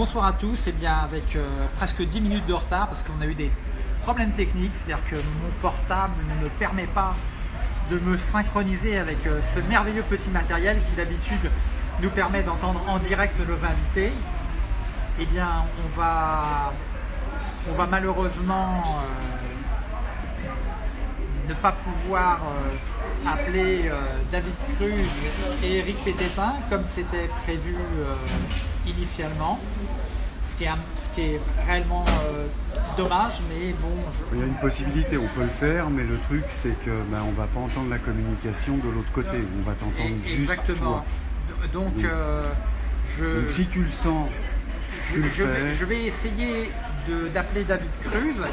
bonsoir à tous. Et bien avec euh, presque 10 minutes de retard parce qu'on a eu des problèmes techniques, c'est-à-dire que mon portable ne me permet pas de me synchroniser avec euh, ce merveilleux petit matériel qui d'habitude nous permet d'entendre en direct nos invités. Eh bien, on va, on va malheureusement euh, ne pas pouvoir appeler David Cruz et Eric Pététin comme c'était prévu initialement, ce qui est, un- ce qui est réellement euh, dommage, mais bon, je- Il y a une possibilité, on peut le faire, mais le truc c'est que ben, on va pas entendre la communication de l'autre côté, on va t'entendre juste Exactement. toi. Donc, Oui. euh, je, Donc si tu le sens, je, tu le je vais, je vais essayer d'appeler David Cruz. hein.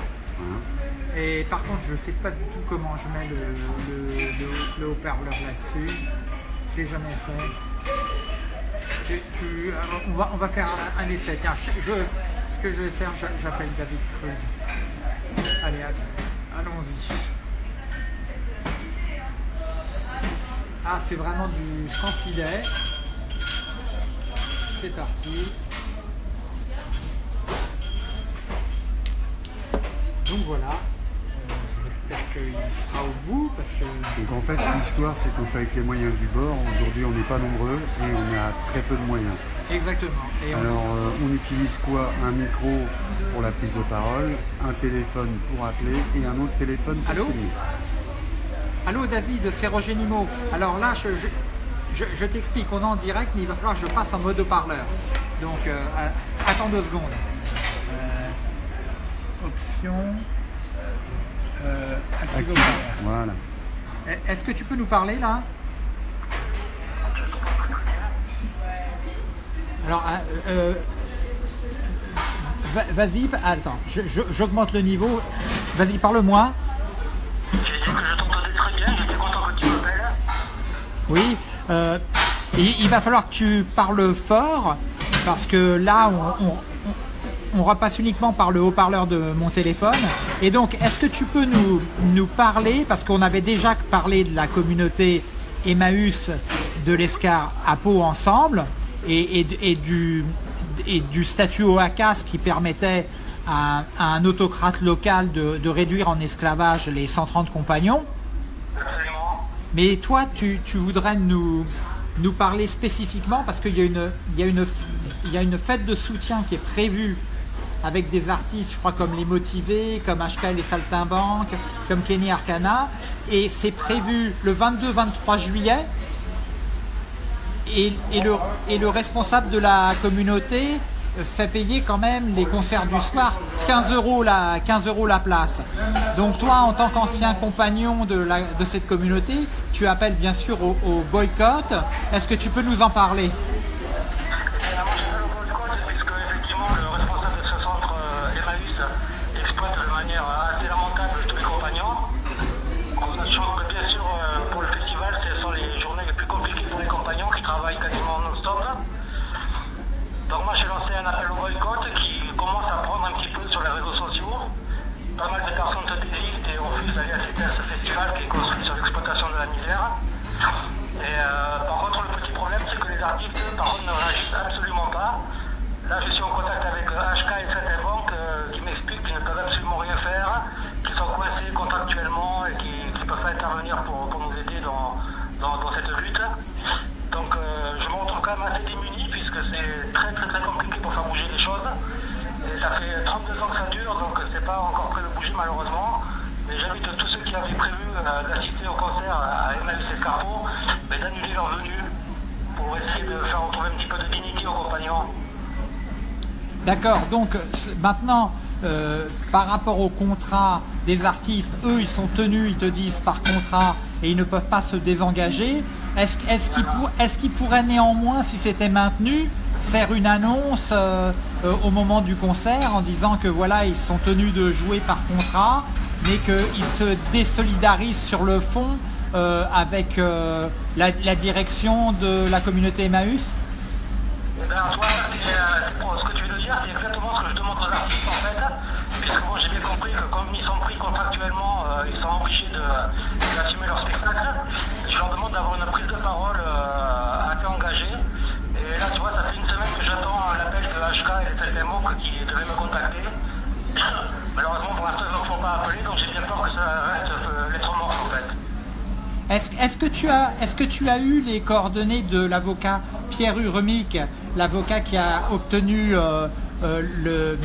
Et par contre, je ne sais pas du tout comment je mets le, le- le- le haut-parleur là-dessus. Je l'ai jamais fait. Alors, on, va, on va faire un, essai. Tiens, je, ce que je vais faire, j'a- j'appelle David Cruz. Allez, allons-y. Ah, c'est vraiment du sans filet. C'est parti. Donc voilà. J'espère qu'il sera au bout parce que Donc en fait l'histoire c'est qu'on fait avec les moyens du bord, aujourd'hui on n'est pas nombreux et on a très peu de moyens. exactement. Et on- Alors euh, on utilise quoi? Un micro pour la prise de parole, un téléphone pour appeler et un autre téléphone pour Allô? filmer. Allô David, c'est Roger Nimo. Alors là, je, je- je- je t'explique, on est en direct, mais il va falloir que je passe en mode haut-parleur. Donc euh, attends deux secondes. Euh, option. Euh, active. Voilà. Est-ce que tu peux nous parler là? Alors, euh, euh, va- vas-y, pa- attends, j'augmente le niveau. Vas-y, parle-moi. J'ai dit que je t'entendais très bien, j'étais content que tu m'appelles. Oui, euh, il, il va falloir que tu parles fort parce que là, on, on- on repasse uniquement par le haut-parleur de mon téléphone. Et donc, est-ce que tu peux nous, nous parler, parce qu'on avait déjà parlé de la communauté Emmaüs de l'Escar à Pau ensemble et, et- et du, et du statut OACAS qui permettait à, à un autocrate local de, de réduire en esclavage les 130 compagnons? Absolument. Mais toi, tu, tu voudrais nous, nous parler spécifiquement parce qu'il y a une fête de soutien qui est prévue avec des artistes, je crois, comme Les Motivés, comme HK les Saltimbanques, comme Kenny Arcana. Et c'est prévu le 22-23 juillet. Et, le, responsable de la communauté euh, fait payer quand même les concerts du soir 15 euros la, 15 euros la place. Donc toi, en tant qu'ancien compagnon de, cette communauté, tu appelles bien sûr au boycott. Est-ce que tu peux nous en parler? D'accord, donc maintenant, euh, par rapport au contrat des artistes, eux, ils sont tenus, ils te disent par contrat, et ils ne peuvent pas se désengager. Est-ce est qu'ils pourraient néanmoins, si c'était maintenu, faire une annonce euh, euh, au moment du concert en disant que voilà, ils sont tenus de jouer par contrat, mais qu'ils se désolidarisent sur le fond avec la, la direction de la communauté Emmaüs? Est-ce que, tu as, eu les coordonnées de l'avocat Pierre Uremic, l'avocat qui a obtenu euh, euh,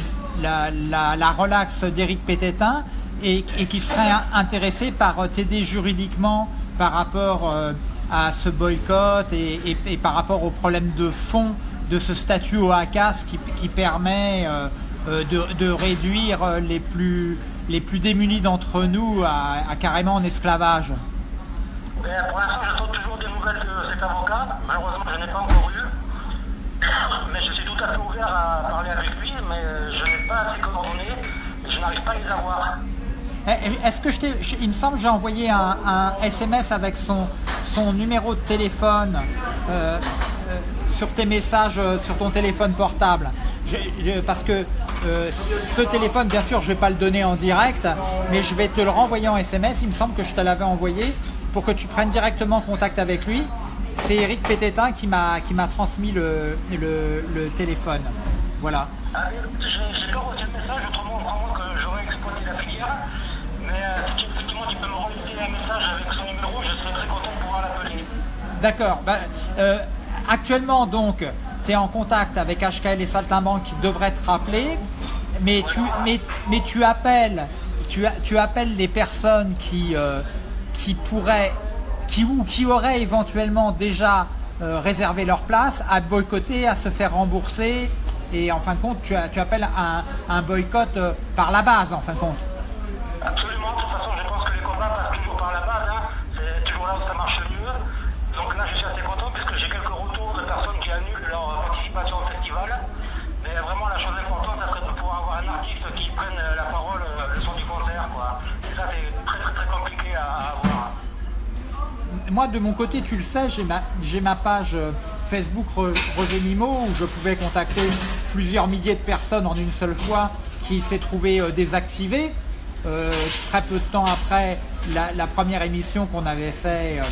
la, la- la relaxe d'Éric Pététin et, qui serait in- intéressé par euh, t'aider juridiquement par rapport à ce boycott et, par rapport au problème de fond de ce statut au ACAS qui, permet de, réduire les plus, démunis d'entre nous à carrément en esclavage? Pour l'instant, j'attends toujours des nouvelles de cet avocat. Malheureusement, je n'ai pas encore eu. Mais je suis tout à fait ouvert à parler avec lui, mais euh, je n'ai pas ses coordonnées je n'arrive pas à les avoir. Eh, eh, Est-ce que je t'ai, il me semble que j'ai envoyé un, SMS avec son, numéro de téléphone euh, euh, sur tes messages sur ton téléphone portable. Parce que ce téléphone, bien sûr, je vais pas le donner en direct, mais je vais te le renvoyer en SMS. Il me semble que je te l'avais envoyé pour que tu prennes directement contact avec lui. C'est Eric Pététin qui m'a qui m'a transmis le, le, le téléphone. Voilà. Ah, J'ai pas reçu le message, autrement, vraiment que j'aurais exploité la filière. Mais euh, effectivement tu peux me relayer un message avec son numéro, je serais très content de pouvoir l'appeler. D'accord. Bah, euh, actuellement, donc, tu es en contact avec HKL et Saltimbanque qui devraient te rappeler, mais tu, mais, mais tu, appelles, tu, tu appelles les personnes qui, euh, qui pourraient, qui, ou qui auraient éventuellement déjà euh, réservé leur place à boycotter, à se faire rembourser. Et en fin de compte, tu, appelles un, un boycott euh, par la base, en fin de compte. Absolument, de toute façon, je pense que les combats passent toujours par la base. hein. C'est toujours là où ça marche le mieux. Donc là, je suis assez content puisque j'ai quelques retours de personnes qui annulent leur participation au festival. Mais vraiment, la chose importante, ça serait de pouvoir avoir un artiste qui prenne euh, la parole euh, le son du concert. Quoi. Et ça, c'est très, très, très compliqué à, à avoir. Moi de mon côté, tu le sais, j'ai ma, page euh, Facebook Roger Nimo où je pouvais contacter plusieurs milliers de personnes en une seule fois qui s'est trouvé euh, désactivée. Euh, très peu de temps après la, première émission qu'on avait fait euh,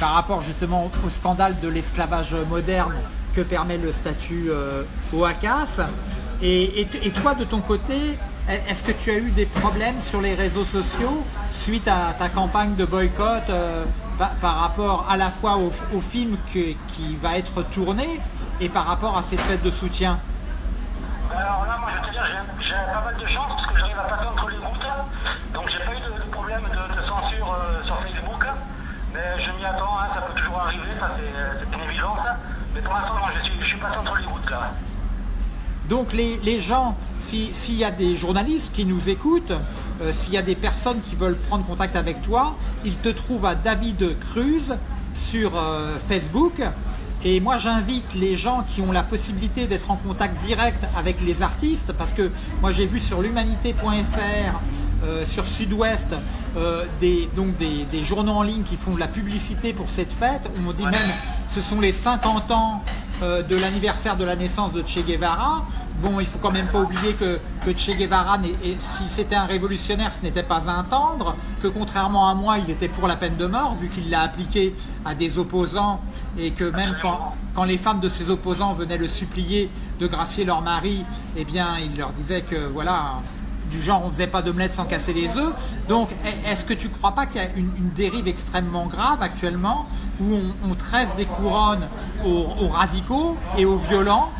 par rapport justement au, scandale de l'esclavage moderne que permet le statut euh, OACAS. Et, toi de ton côté, est-ce que tu as eu des problèmes sur les réseaux sociaux suite à ta campagne de boycott par, par rapport à la fois au, au film que- qui va être tourné et par rapport à cette fête de soutien Alors là, moi, je vais te dire, j'ai pas mal de chance parce que j'arrive à passer entre les gouttes. Donc, j'ai pas eu de, de problème de, de censure euh, sur Facebook. Mais je m'y attends, hein, ça peut toujours arriver, ça c'est une évidence. Mais pour l'instant, je suis, je suis passé entre les gouttes là. Donc les, les gens, si- s'il y a des journalistes qui nous écoutent, euh, s'il y a des personnes qui veulent prendre contact avec toi, ils te trouvent à David Cruz sur euh, Facebook. Et moi j'invite les gens qui ont la possibilité d'être en contact direct avec les artistes, parce que moi j'ai vu sur l'humanité.fr, euh, sur Sud-Ouest, euh, des, donc des, des journaux en ligne qui font de la publicité pour cette fête. On me dit même ce sont les 50 ans euh, de l'anniversaire de la naissance de Che Guevara. Bon, il faut quand même pas oublier que, Che Guevara, si c'était un révolutionnaire, ce n'était pas un tendre, que contrairement à moi, il était pour la peine de mort, vu qu'il l'a appliqué à des opposants, et que même quand, les femmes de ses opposants venaient le supplier de gracier leur mari, eh bien, il leur disait que, voilà, du genre on ne faisait pas d'omelette sans casser les œufs. Donc est- est-ce que tu ne crois pas qu'il y a une, dérive extrêmement grave actuellement où on, tresse des couronnes aux radicaux et aux violents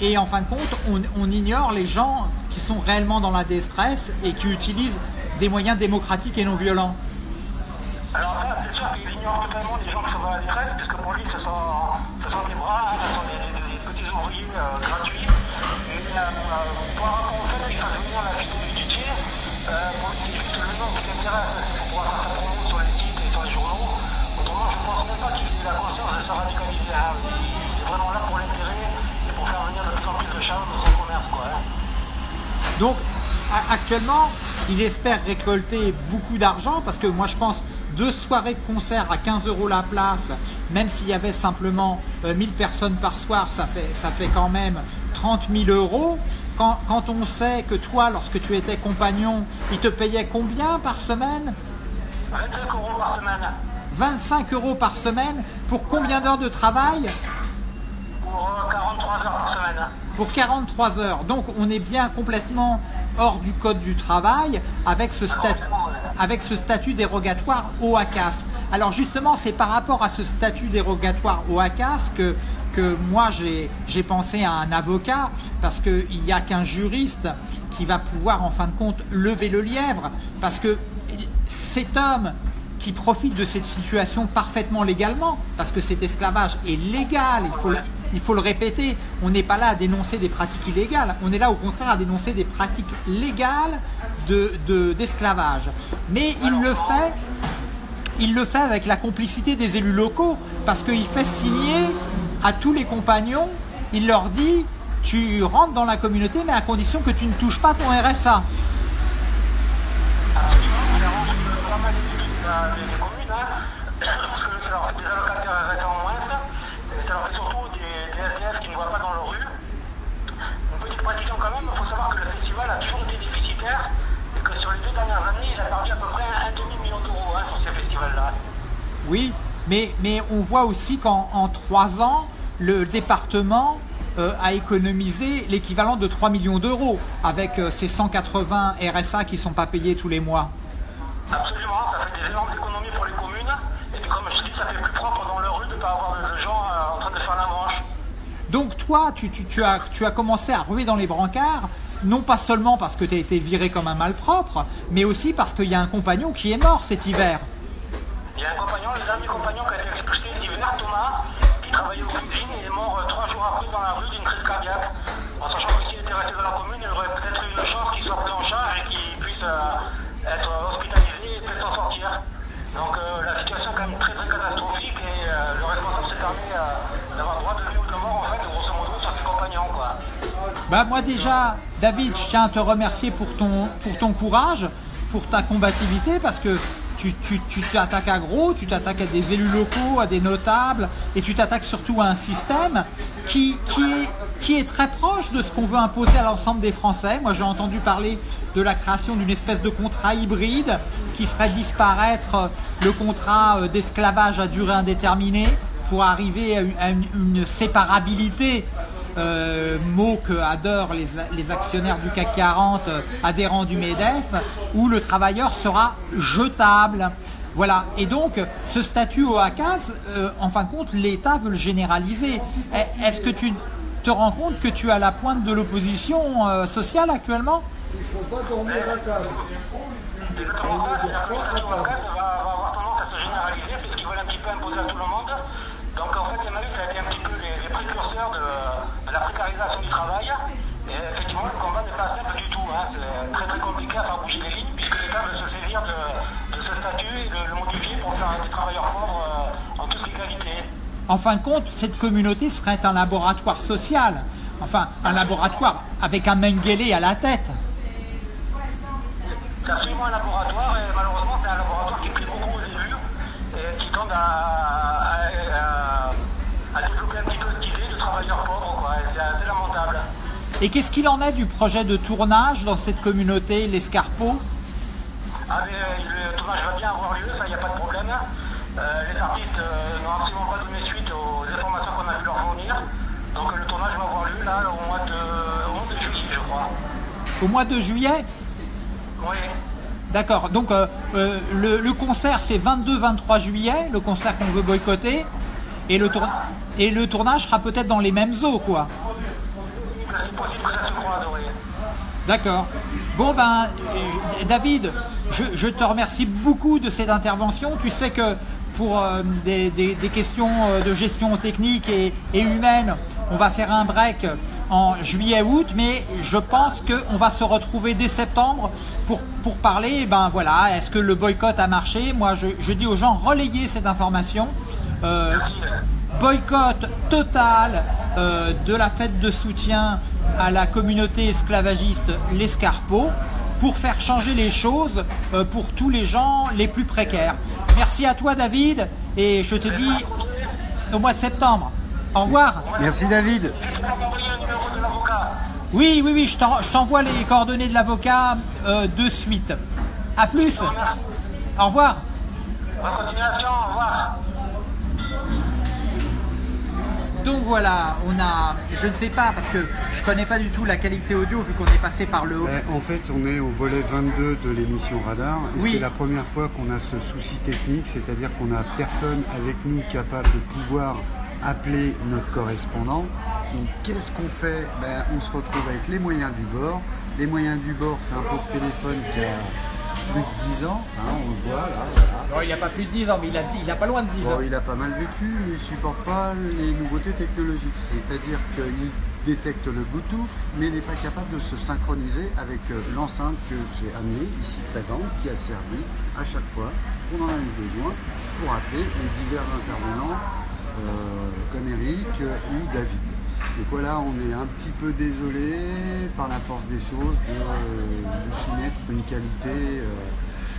et en fin de compte on, ignore les gens qui sont réellement dans la détresse et qui utilisent des moyens démocratiques et non violents de son commerce. Quoi, hein. Donc actuellement, il espère récolter beaucoup d'argent parce que moi je pense deux soirées de concert à 15 euros la place, même s'il y avait simplement euh, 1000 personnes par soir, ça fait, ça fait quand même 30 000 euros. Quand, quand on sait que toi, lorsque tu étais compagnon, il te payait combien par semaine? 25 euros par semaine 25 euros par semaine pour combien d'heures de travail? Pour euh, 43 heures par semaine. Pour 43 heures. Donc on est bien complètement hors du code du travail avec ce, statut, dérogatoire au ACAS. Alors justement, c'est par rapport à ce statut dérogatoire au ACAS que, que moi j'ai pensé à un avocat, parce qu'il n'y a qu'un juriste qui va pouvoir en fin de compte lever le lièvre, parce que cet homme qui profite de cette situation parfaitement légalement, parce que cet esclavage est légal, il faut, il faut le répéter, on n'est pas là à dénoncer des pratiques illégales, on est là au contraire à dénoncer des pratiques légales d'esclavage. De, Mais il le fait il le fait avec la complicité des élus locaux parce qu'il fait signer à tous les compagnons, il leur dit tu rentres dans la communauté mais à condition que tu ne touches pas ton RSA. Oui, mais, mais on voit aussi qu'en trois ans, le département euh, a économisé l'équivalent de 3 millions d'euros avec euh, ces 180 RSA qui ne sont pas payés tous les mois. Absolument, ça fait des énormes économies pour les communes. Et puis comme je dis, ça fait plus propre dans leur rue de ne pas avoir de gens euh, en train de faire la manche. Donc toi, tu, tu, as, tu as commencé à ruer dans les brancards, non pas seulement parce que tu as été viré comme un malpropre, mais aussi parce qu'il y a un compagnon qui est mort cet hiver. Un compagnon, le dernier compagnon qui a été expulsé l'hiver, Thomas, qui travaillait au cuisine et est mort euh, trois jours après dans la rue d'une crise cardiaque. En sachant que s'il était resté dans la commune, il aurait peut-être eu une chance qu'il soit pris en charge et qu'il puisse euh, être hospitalisé et peut-être en sortir. Donc euh, la situation est quand même très très catastrophique et le responsable s'est permis d'avoir droit de vie ou de mort en fait, grosso modo, sur ses compagnons. Bah moi déjà, David, je tiens à te remercier pour ton, pour ton courage, pour ta combativité, parce que tu t'attaques à gros, tu t'attaques à des élus locaux, à des notables, et tu t'attaques surtout à un système qui, est, qui est très proche de ce qu'on veut imposer à l'ensemble des Français. Moi, j'ai entendu parler de la création d'une espèce de contrat hybride qui ferait disparaître le contrat euh, d'esclavage à durée indéterminée pour arriver à une séparabilité euh, mot que adorent les, actionnaires du CAC 40 euh, adhérents du MEDEF, où le travailleur sera jetable. Voilà, et donc ce statut au ACAS, euh, en fin de compte, l'État veut le généraliser. Est-ce que tu te rends compte que tu es à la pointe de l'opposition sociale actuellement? Il ne faut pas dormir à table. Exactement ça, c'est-à-dire que le statut au ACAS va, va avoir tendance à se généraliser puisqu'ils veulent un petit peu imposer à tout le monde. Donc en fait, Emmanuel a été un petit peu les, précurseurs de, la précarisation du travail. Et effectivement, le combat n'est pas simple du tout. Hein. C'est très très compliqué à faire bouger les lignes puisque l'État veut se saisir de, ce statut et de le modifier pour faire des travailleurs pauvres euh, en toute égalité. En fin de compte, cette communauté serait un laboratoire social. Enfin, un laboratoire avec un Mengele à la tête. C'est absolument un laboratoire et malheureusement c'est un laboratoire qui plaît beaucoup aux élus et qui tend à Et qu'est-ce qu'il en est du projet de tournage dans cette communauté, l'Escarpeau ah, mais, euh, Le tournage va bien avoir lieu, ça, il n'y a pas de problème. Euh, les artistes euh, n'ont absolument pas donné suite aux informations qu'on a pu leur fournir. Donc le tournage va avoir lieu là au mois de, juillet, je crois. Au mois de juillet Oui. D'accord, donc le, le, concert c'est 22-23 juillet, le concert qu'on veut boycotter, et le, et le tournage sera peut-être dans les mêmes eaux, quoi. D'accord. Bon ben, euh, David, je, te remercie beaucoup de cette intervention. Tu sais que pour euh, des, questions euh, de gestion technique et, humaine, on va faire un break en juillet-août, mais je pense qu'on va se retrouver dès septembre pour, parler, ben voilà, est-ce que le boycott a marché? Moi, je, dis aux gens, relayez cette information boycott total euh, de la fête de soutien à la communauté esclavagiste l'Escarpeau pour faire changer les choses euh, pour tous les gens les plus précaires. Merci à toi David et je te dis au mois de septembre. Au revoir. Merci David. Oui, oui, oui, je t'envoie les coordonnées de l'avocat euh, de suite. A plus. Au revoir. Bonne continuation, au revoir. Donc voilà, on a, je ne sais pas parce que je connais pas du tout la qualité audio vu qu'on est passé par le haut. Eh, En fait, on est au volet 22 de l'émission Radar. Et Oui. C'est la première fois qu'on a ce souci technique, c'est-à-dire qu'on n'a personne avec nous capable de pouvoir appeler notre correspondant. Donc qu'est-ce qu'on fait? Ben, On se retrouve avec les moyens du bord. Les moyens du bord, c'est un pauvre téléphone qui a plus de 10 ans, hein, on le voit là. voilà. Bon, il a pas plus de 10 ans, mais il a, dit- il a pas loin de 10 ans. Il a pas mal vécu, mais il supporte pas les nouveautés technologiques. C'est-à-dire qu'il détecte le Bluetooth, mais il n'est pas capable de se synchroniser avec euh, l'enceinte que j'ai amenée ici présente, qui a servi à chaque fois qu'on en a eu besoin pour appeler les divers intervenants comme Eric euh, ou David. Donc voilà, on est un petit peu désolé par la force des choses de euh, de soumettre une qualité. euh,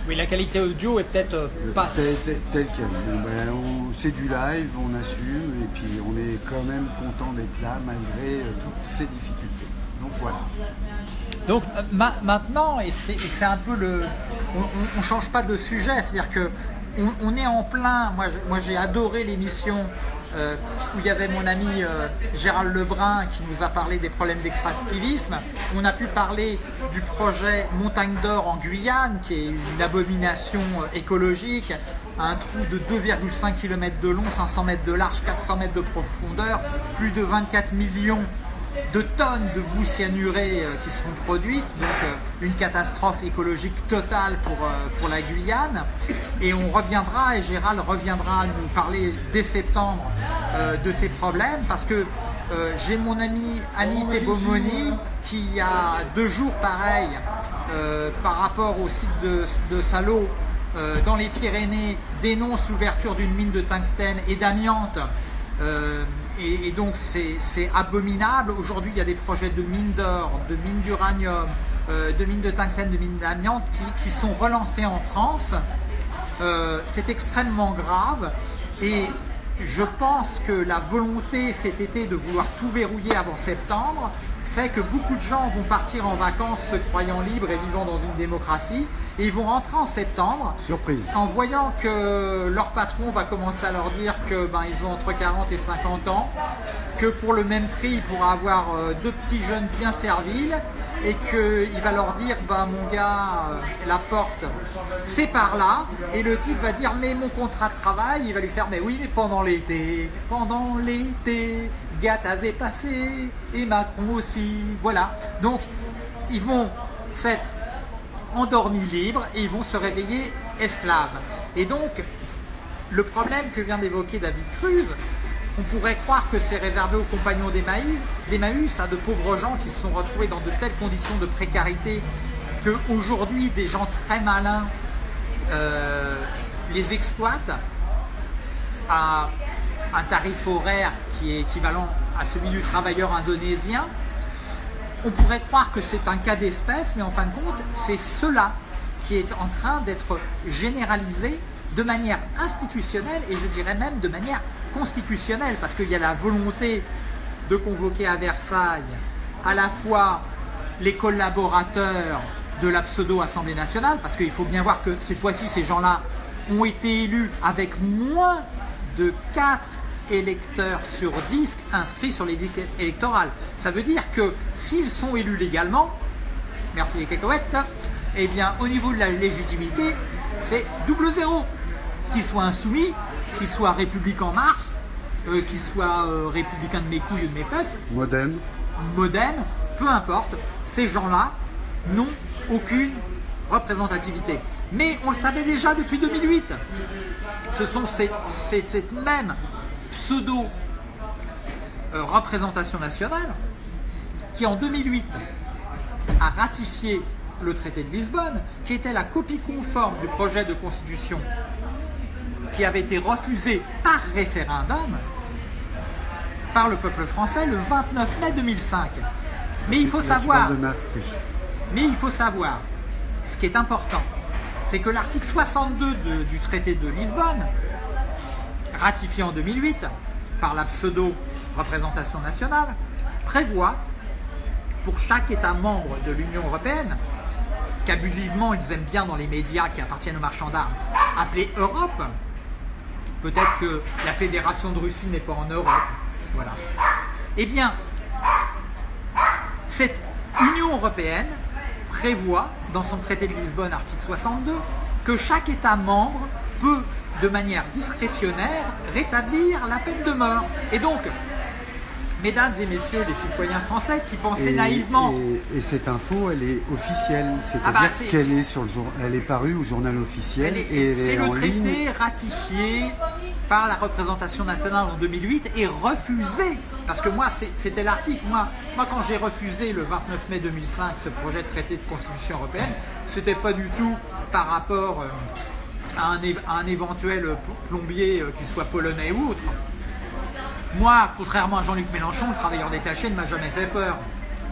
Oui, la qualité audio est peut-être euh, pas. Tel, tel- tel quel. Bon, ben, on- c'est du live, on assume, et puis on est quand même content d'être là malgré euh, toutes ces difficultés. Donc voilà. Donc euh, ma- maintenant, et c'est et c'est un peu le. On ne change pas de sujet, c'est-à-dire que on, est en plein. Moi j'ai adoré l'émission euh, où il y avait mon ami euh, Gérald Lebrun qui nous a parlé des problèmes d'extractivisme. On a pu parler du projet Montagne d'Or en Guyane, qui est une abomination euh, écologique. Un trou de 2,5 km de long, 500 mètres de large, 400 mètres de profondeur, plus de 24 millions de tonnes de boue cyanurée euh, qui seront produites, donc euh, une catastrophe écologique totale pour, euh, pour la Guyane. Et on reviendra, et Gérald reviendra nous parler dès septembre de ces problèmes, parce que j'ai mon ami Annie Tebomoni qui, il y a deux jours, pareil, par rapport au site de, de Salo, dans les Pyrénées, dénonce l'ouverture d'une mine de tungstène et d'amiante et, donc c'est abominable. Aujourd'hui, il y a des projets de mines d'or, de mines d'uranium, euh, de mines de tungstène, de mines d'amiante qui, qui sont relancés en France. Euh, c'est extrêmement grave et je pense que la volonté cet été de vouloir tout verrouiller avant septembre fait que beaucoup de gens vont partir en vacances se croyant libres et vivant dans une démocratie et ils vont rentrer en septembre Surprise. en voyant que leur patron va commencer à leur dire que ben ils ont entre 40 et 50 ans, que pour le même prix il pourra avoir euh, deux petits jeunes bien serviles et qu'il va leur dire ben mon gars euh, la porte c'est par là et le type va dire mais mon contrat de travail il va lui faire mais oui mais pendant l'été pendant l'été Gattaz est passé et Macron aussi voilà donc ils vont s'être endormis libres et ils vont se réveiller esclaves. Et donc, le problème que vient d'évoquer David Cruz, on pourrait croire que c'est réservé aux compagnons d'Emmaüs, d'Emmaüs, à de pauvres gens qui se sont retrouvés dans de telles conditions de précarité que aujourd'hui des gens très malins euh, les exploitent à un tarif horaire qui est équivalent à celui du travailleur indonésien. On pourrait croire que c'est un cas d'espèce, mais en fin de compte, c'est cela qui est en train d'être généralisé de manière institutionnelle et je dirais même de manière constitutionnelle, parce qu'il y a la volonté de convoquer à Versailles à la fois les collaborateurs de la pseudo-Assemblée nationale, parce qu'il faut bien voir que cette fois-ci, ces gens-là ont été élus avec moins de 4 électeurs sur 10 inscrits sur les listes électorales. Ça veut dire que s'ils sont élus légalement, merci les cacahuètes, eh bien au niveau de la légitimité, c'est double zéro. Qu'ils soient insoumis, qu'ils soient républicains en marche, euh, qu'ils soient euh, républicains de mes couilles ou de mes fesses, Modem. modem, peu importe, ces gens-là n'ont aucune représentativité. Mais on le savait déjà depuis 2008. Ce sont ces, ces- cette même pseudo euh, représentation nationale qui en 2008 a ratifié le traité de Lisbonne, qui était la copie conforme du projet de constitution qui avait été refusé par référendum par le peuple français le 29 mai 2005. Mais il faut savoir, mais il faut savoir, ce qui est important, c'est que l'article 62 de- du traité de Lisbonne, ratifié en 2008 par la pseudo-représentation nationale, prévoit pour chaque État membre de l'Union européenne, qu'abusivement ils aiment bien dans les médias qui appartiennent aux marchands d'armes, appeler Europe, peut-être que la Fédération de Russie n'est pas en Europe, Voilà. Eh bien, cette Union européenne prévoit dans son traité de Lisbonne, article 62, que chaque État membre peut, de manière discrétionnaire, rétablir la peine de mort. Et donc, mesdames et messieurs les citoyens français qui pensaient Et, naïvement et- et cette info, elle est officielle, c'est-à-dire Ah bah, qu'elle est sur le jour, elle est parue au journal officiel C'est est le traité ligne. ratifié par la représentation nationale en 2008 et refusé. Parce que moi, c'était l'article. Moi, moi, quand j'ai refusé le 29 mai 2005 ce projet de traité de constitution européenne, c'était pas du tout par rapport euh, à, un, éventuel plombier, euh, qu'il soit polonais ou autre. Moi, contrairement à Jean-Luc Mélenchon, le travailleur détaché ne m'a jamais fait peur.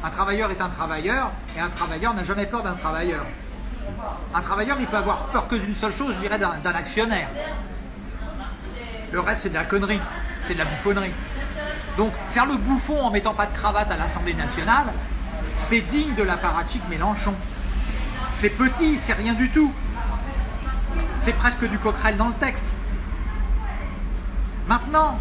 Un travailleur est un travailleur et un travailleur n'a jamais peur d'un travailleur. Un travailleur, il peut avoir peur que d'une seule chose, je dirais, d'un d'un actionnaire. Le reste, c'est de la connerie, c'est de la bouffonnerie. Donc, faire le bouffon en mettant pas de cravate à l'Assemblée nationale, c'est digne de l'apparatchik Mélenchon. C'est petit, c'est rien du tout. C'est presque du coquerel dans le texte. Maintenant,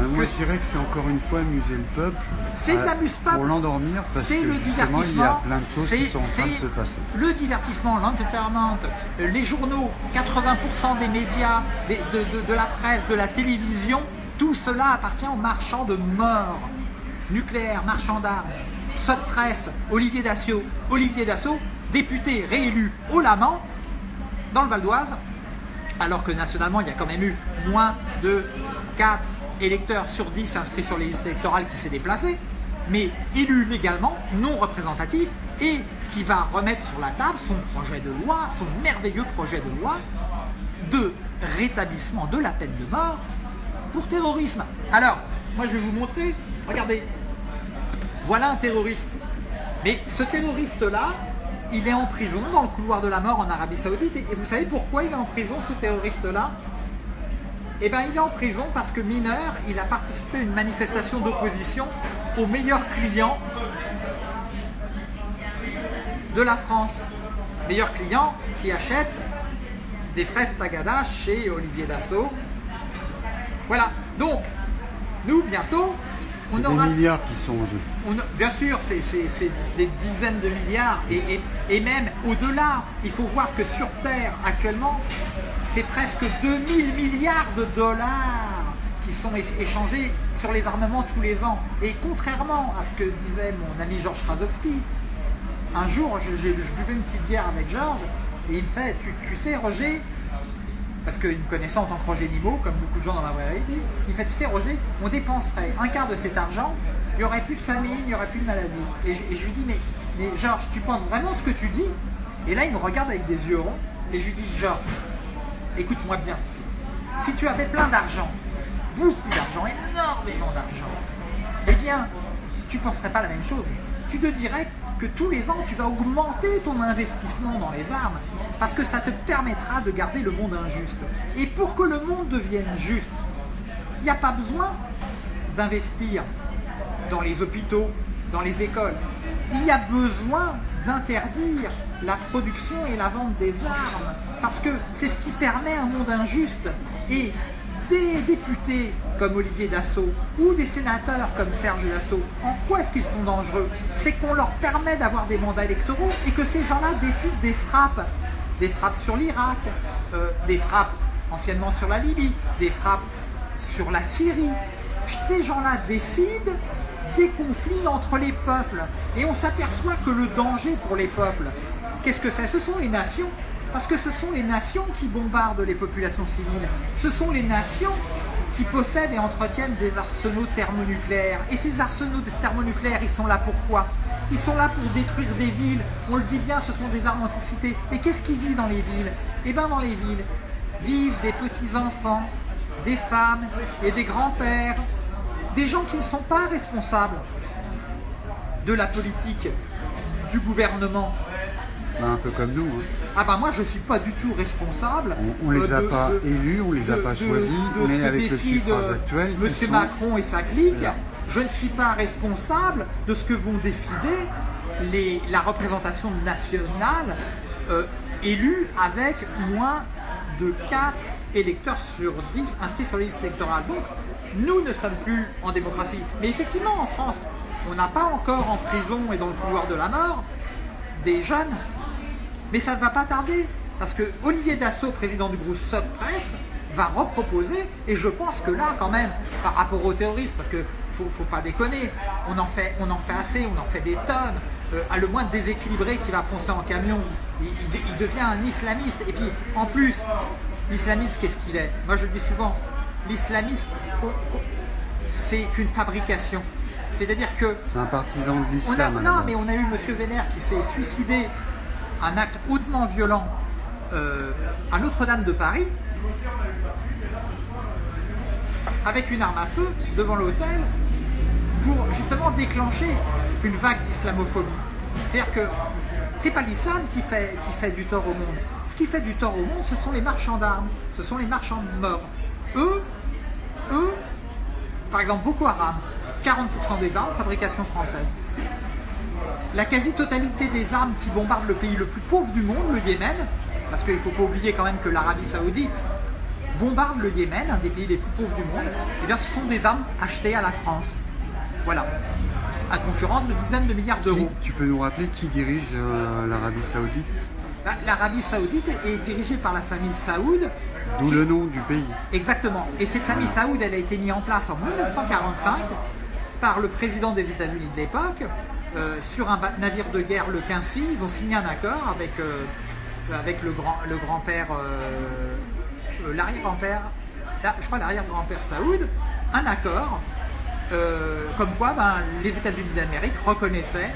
Euh, moi, que- je dirais que c'est encore une fois amuser le peuple. C'est de l'amuse-peuple. Pour l'endormir, parce que c'est le divertissement. il y a plein de choses qui sont en train de se passer. Le divertissement, l'entertainment, les journaux, 80% des médias, des- de, de- de la presse, de la télévision, tout cela appartient aux marchands de mort. Nucléaire, marchand d'armes, Sot Presse, Olivier Dassault, Olivier Dassault, député réélu au Laman, dans le Val d'Oise, alors que nationalement, il y a quand même eu moins de 4 électeurs sur 10 inscrits sur les listes électorales qui s'est déplacé, mais élu légalement, non représentatif, et qui va remettre sur la table son projet de loi, son merveilleux projet de loi de rétablissement de la peine de mort pour terrorisme. Alors, moi je vais vous montrer, regardez, voilà un terroriste. Mais ce terroriste-là, il est en prison dans le couloir de la mort en Arabie Saoudite. Et vous savez pourquoi il est en prison, ce terroriste-là? Eh bien, il est en prison parce que mineur, il a participé à une manifestation d'opposition au meilleur client de la France. Meilleur client qui achète des fraises tagada chez Olivier Dassault. Voilà. Donc, nous, bientôt, aura des milliards qui sont en jeu. on a- bien sûr, c'est des dizaines de milliards et, et- et même au-delà. Il faut voir que sur Terre, actuellement, c'est presque 2000 milliards de dollars qui sont échangés sur les armements tous les ans. Et contrairement à ce que disait mon ami Georges Krasowski, un jour, je, buvais une petite bière avec Georges et il me fait Tu, tu sais, Roger, parce qu'il me connaissait en tant que Roger Niveau, comme beaucoup de gens dans la vraie réalité, il fait Tu sais, Roger, on dépenserait un quart de cet argent, il n'y aurait plus de famine, il n'y aurait plus de maladie. Et je, et je lui dis mais, mais Georges, tu penses vraiment ce que tu dis? Et là, il me regarde avec des yeux ronds et je lui dis Georges, écoute-moi bien, si tu avais plein d'argent, beaucoup d'argent, énormément d'argent, eh bien, tu ne penserais pas la même chose. Tu te dirais que tous les ans, tu vas augmenter ton investissement dans les armes parce que ça te permettra de garder le monde injuste. Et pour que le monde devienne juste, il n'y a pas besoin d'investir dans les hôpitaux, dans les écoles. Il y a besoin d'interdire la production et la vente des armes, parce que c'est ce qui permet un monde injuste. Et des députés comme Olivier Dassault ou des sénateurs comme Serge Dassault, en quoi est-ce qu'ils sont dangereux? C'est qu'on leur permet d'avoir des mandats électoraux et que ces gens-là décident des frappes. Des frappes sur l'Irak, euh, des frappes anciennement sur la Libye, des frappes sur la Syrie. Ces gens-là décident des conflits entre les peuples. Et on s'aperçoit que le danger pour les peuples, qu'est-ce que c'est? Ce sont les nations. Parce que ce sont les nations qui bombardent les populations civiles. Ce sont les nations qui possèdent et entretiennent des arsenaux thermonucléaires. Et ces arsenaux thermonucléaires, ils sont là pourquoi Ils sont là pour détruire des villes. On le dit bien, ce sont des armes anticité. Et qu'est-ce qui vit dans les villes? Eh bien dans les villes vivent des petits-enfants, des femmes et des grands-pères, des gens qui ne sont pas responsables de la politique, du gouvernement. Ben, un peu comme nous. hein. Ah bah moi je suis pas du tout responsable. On, on les a euh, de- pas de- élus, on les a pas choisis, de ce mais que avec le décide, suffrage euh, actuel, Monsieur sont- Macron et sa clique. Voilà. Je ne suis pas responsable de ce que vont décider les, la représentation nationale euh, élue avec moins de 4 électeurs sur 10 inscrits sur les listes électorales. Donc nous ne sommes plus en démocratie. Mais effectivement, en France, on n'a pas encore en prison et dans le couloir de la mort des jeunes. Mais ça ne va pas tarder. Parce que Olivier Dassault, président du groupe Soc Presse, va reproposer, et je pense que là, quand même, par rapport aux terroristes, parce que faut, faut pas déconner, on en, fait, on en fait assez, on en fait des tonnes. Euh, à le moins déséquilibré qui va foncer en camion, il, il- il devient un islamiste. Et puis, en plus, l'islamiste, qu'est-ce qu'il est? Moi, je le dis souvent, l'islamiste, on- on- c'est une fabrication. C'est-à-dire que C'est un partisan de l'islam. non, mais on a eu M. Vénère qui s'est suicidé, un acte hautement violent euh, à Notre-Dame de Paris, avec une arme à feu devant l'hôtel, pour justement déclencher une vague d'islamophobie. C'est-à-dire que c'est pas l'islam qui fait, qui fait du tort au monde. Ce qui fait du tort au monde, ce sont les marchands d'armes, ce sont les marchands de morts. Eux, eux, par exemple Boko Haram, 40% des armes, fabrication française. La quasi-totalité des armes qui bombardent le pays le plus pauvre du monde, le Yémen, parce qu'il ne faut pas oublier quand même que l'Arabie Saoudite bombarde le Yémen, un des pays les plus pauvres du monde, et bien ce sont des armes achetées à la France. Voilà. À concurrence de dizaines de milliards d'euros. tu peux nous rappeler qui dirige euh, l'Arabie Saoudite? La- L'Arabie Saoudite est dirigée par la famille Saoud. D'où qui- le nom du pays. Exactement. Et cette famille Saoud, elle a été mise en place en 1945 par le président des États-Unis de l'époque euh, sur un navire de guerre, le 15 Ils ont signé un accord avec, euh, le, grand, le grand-père, euh, l'arrière-grand-père, la- je crois l'arrière-grand-père Saoud, un accord comme quoi ben, les États-Unis d'Amérique reconnaissaient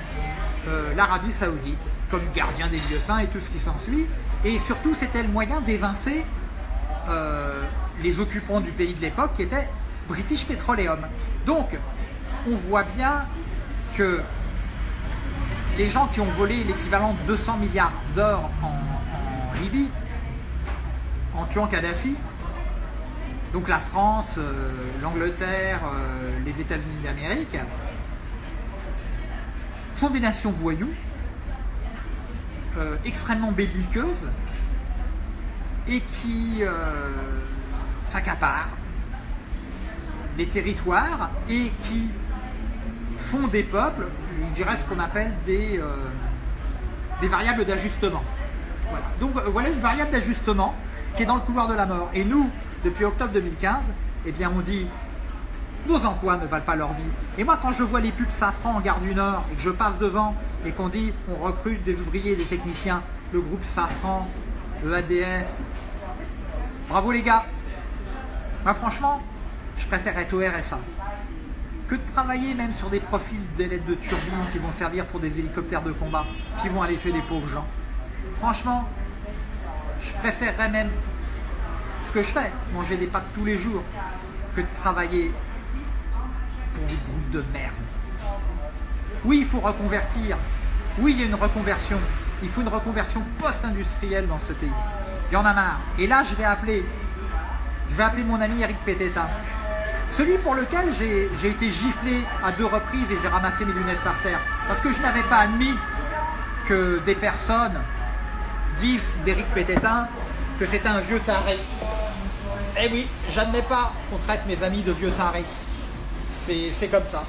l'Arabie Saoudite comme gardien des lieux saints et tout ce qui s'ensuit. Et surtout, c'était le moyen d'évincer les occupants du pays de l'époque qui étaient British Petroleum. Donc, on voit bien que les gens qui ont volé l'équivalent de 200 milliards d'or en, Libye, en tuant Kadhafi, donc la France, euh, l'Angleterre, euh, les États-Unis d'Amérique, sont des nations voyous, euh, extrêmement belliqueuses, et qui s'accaparent des territoires et qui font des peuples, je dirais ce qu'on appelle des, euh, des variables d'ajustement. Voilà. Donc euh, voilà une variable d'ajustement qui est dans le couloir de la mort. Et nous, depuis octobre 2015, eh bien on dit nos emplois ne valent pas leur vie. Et moi, quand je vois les pubs Safran en gare du Nord et que je passe devant et qu'on dit on recrute des ouvriers des techniciens, le groupe Safran, le ADS, bravo les gars. Moi, franchement, je préfère être au RSA que de travailler même sur des profils d'ailettes de turbine qui vont servir pour des hélicoptères de combat, qui vont aller tuer des pauvres gens. Franchement, je préférerais même ce que je fais, manger des pâtes tous les jours, que de travailler pour des groupes de merde. Oui, il faut reconvertir. Oui, il y a une reconversion. Il faut une reconversion post-industrielle dans ce pays. Il y en a marre. Et là, je vais appeler, je vais appeler mon ami Eric Pététin. Celui pour lequel j'ai été giflé à deux reprises et j'ai ramassé mes lunettes par terre. Parce que je n'avais pas admis que des personnes disent d'Eric Pététin que c'est un vieux taré. Eh oui, j'admets pas qu'on traite mes amis de vieux tarés. C'est comme ça.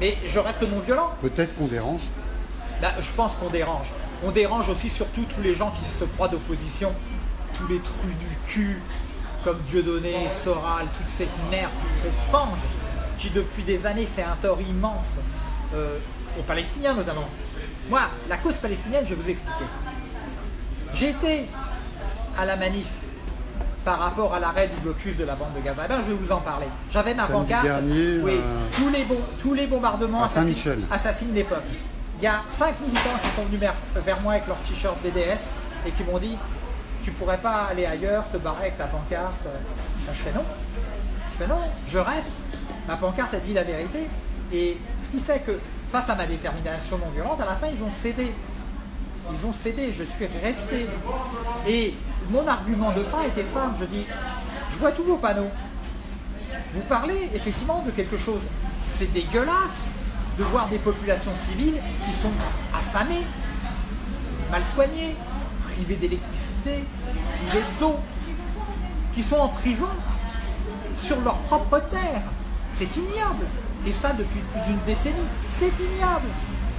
Mais je reste non violent. Peut-être qu'on dérange. Bah, je pense qu'on dérange. On dérange aussi surtout tous les gens qui se croient d'opposition, tous les trus du cul, comme Dieudonné, Soral, toute cette merde, toute cette fange, qui depuis des années fait un tort immense euh, aux Palestiniens notamment. Moi, la cause palestinienne, je vais vous expliquer. J'ai été à la manif par rapport à l'arrêt du blocus de la bande de Gaza. Eh ben, je vais vous en parler. J'avais ma Samedi pancarte. dernier, oui, euh, tous, les bom- tous les bombardements assassinent- les peuples. Il y a cinq militants qui sont venus vers moi avec leur t-shirt BDS et qui m'ont dit Tu pourrais pas aller ailleurs, te barrer avec ta pancarte Je fais non. Je fais non, je reste. Ma pancarte a dit la vérité. Et ce qui fait que, face à ma détermination non violente, à la fin, ils ont cédé. Ils ont cédé, je suis resté. Et mon argument de fin était simple, je dis, je vois tous vos panneaux. Vous parlez effectivement de quelque chose. C'est dégueulasse de voir des populations civiles qui sont affamées, mal soignées, privées d'électricité, privées d'eau, qui sont en prison sur leur propre terre. C'est ignoble. Et ça depuis plus d'une décennie. C'est ignoble.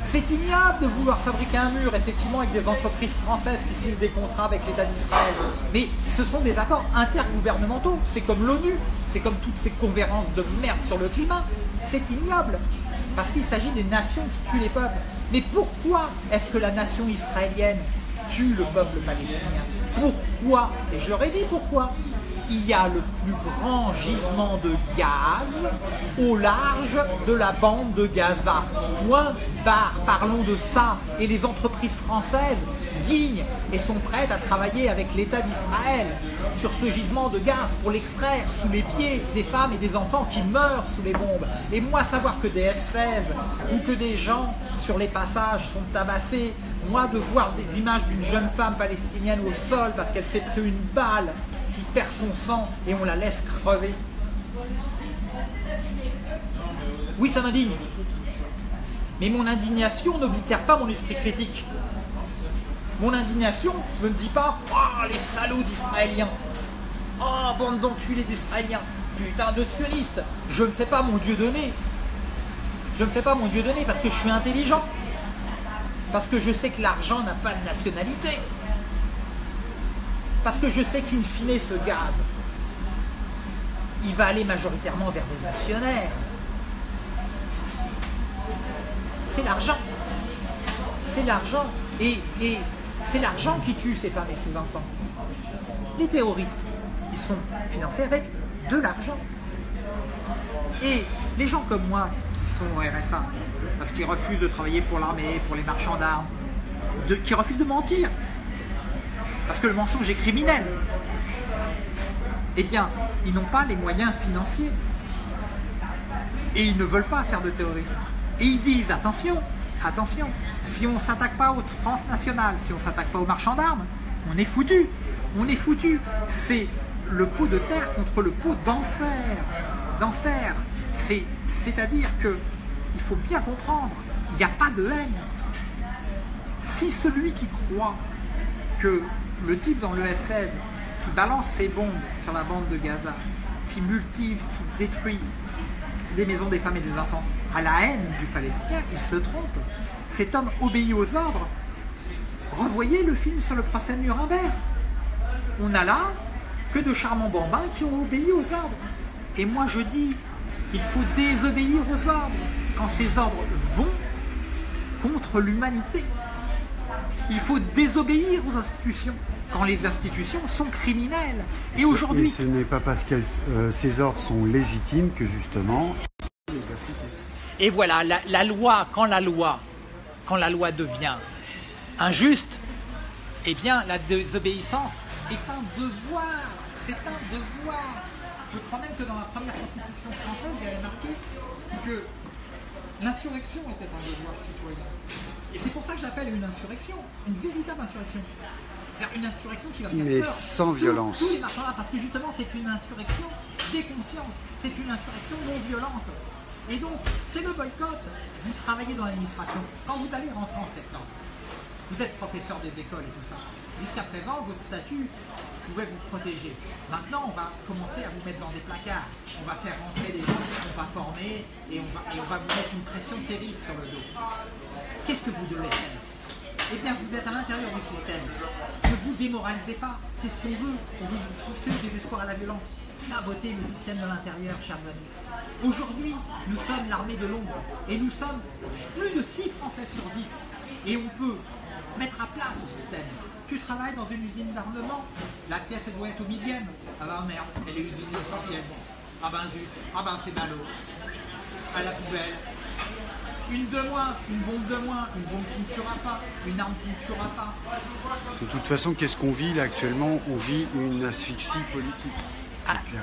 C'est ignoble de vouloir fabriquer un mur, effectivement, avec des entreprises françaises qui signent des contrats avec l'État d'Israël. Mais ce sont des accords intergouvernementaux. C'est comme l'ONU, c'est comme toutes ces conférences de merde sur le climat. C'est ignoble. Parce qu'il s'agit des nations qui tuent les peuples. Mais pourquoi est-ce que la nation israélienne tue le peuple palestinien Pourquoi Et je leur ai dit pourquoi il y a le plus grand gisement de gaz au large de la bande de Gaza. Point barre, parlons de ça. Et les entreprises françaises guignent et sont prêtes à travailler avec l'État d'Israël sur ce gisement de gaz pour l'extraire sous les pieds des femmes et des enfants qui meurent sous les bombes. Et moi, savoir que des F-16 ou que des gens sur les passages sont tabassés, moi de voir des images d'une jeune femme palestinienne au sol parce qu'elle s'est pris une balle qui perd son sang et on la laisse crever. Oui, ça m'indigne. Mais mon indignation n'oblitère pas mon esprit critique. Mon indignation ne me dit pas Oh, les salauds d'Israéliens Oh, bande d'enculés d'Israéliens Putain de sionistes Je ne fais pas mon Dieu donné. Je ne fais pas mon Dieu donné parce que je suis intelligent. Parce que je sais que l'argent n'a pas de nationalité. Parce que je sais qu'in fine, ce gaz, il va aller majoritairement vers des actionnaires. C'est l'argent. C'est l'argent. Et, et c'est l'argent qui tue ces femmes et ces enfants. Les terroristes, ils sont financés avec de l'argent. Et les gens comme moi au RSA, parce qu'ils refusent de travailler pour l'armée, pour les marchands d'armes, qui refusent de mentir, parce que le mensonge est criminel, eh bien, ils n'ont pas les moyens financiers. Et ils ne veulent pas faire de terrorisme. Et ils disent, attention, attention, si on ne s'attaque pas aux transnationales, si on ne s'attaque pas aux marchands d'armes, on est foutu. On est foutu. C'est le pot de terre contre le pot d'enfer. D'enfer. C'est, c'est-à-dire que il faut bien comprendre, il n'y a pas de haine. Si celui qui croit que le type dans le F-16 qui balance ses bombes sur la bande de Gaza, qui multiplie, qui détruit des maisons des femmes et des enfants, à la haine du Palestinien, il se trompe. Cet homme obéit aux ordres. Revoyez le film sur le procès de Nuremberg. On a là que de charmants bambins qui ont obéi aux ordres. Et moi je dis, il faut désobéir aux ordres quand ces ordres vont contre l'humanité. Il faut désobéir aux institutions quand les institutions sont criminelles. Et aujourd'hui, ce n'est pas parce que euh, ces ordres sont légitimes que justement les. Et voilà, la, la loi, quand la loi, quand la loi devient injuste, eh bien la désobéissance est un devoir. C'est un devoir. Je crois même que dans la première constitution française, il y avait marqué que l'insurrection était un devoir citoyen. Et c'est pour ça que j'appelle une insurrection, une véritable insurrection. C'est-à-dire une insurrection qui va faire Mais peur sans violence. les marchands, parce que justement c'est une insurrection des consciences, c'est une insurrection non violente. Et donc, c'est le boycott. Vous travaillez dans l'administration. Quand vous allez rentrer en septembre, vous êtes professeur des écoles et tout ça. Jusqu'à présent, votre statut pouvait vous protéger. Maintenant, on va commencer à vous mettre dans des placards. On va faire rentrer des gens qui ne sont pas formés et on, va, et on va vous mettre une pression terrible sur le dos. Qu'est-ce que vous devez faire? Eh bien, vous êtes à l'intérieur du système. Ne vous démoralisez pas. C'est ce qu'on veut. On veut vous pousser au désespoir à la violence. Saboter le système de l'intérieur, chers amis. Aujourd'hui, nous sommes l'armée de l'ombre. Et nous sommes plus de 6 Français sur 10. Et on peut mettre à plat ce système. Tu travailles dans une usine d'armement, la pièce elle doit être au millième. Ah bah merde, elle est usinée au centième. Ah ben zut, ah ben c'est ballot. À la poubelle. Une de moins, une bombe de moins, une bombe qui ne tuera pas, une arme qui ne tuera pas. De toute façon, qu'est-ce qu'on vit là actuellement? On vit une asphyxie politique. C'est Ah.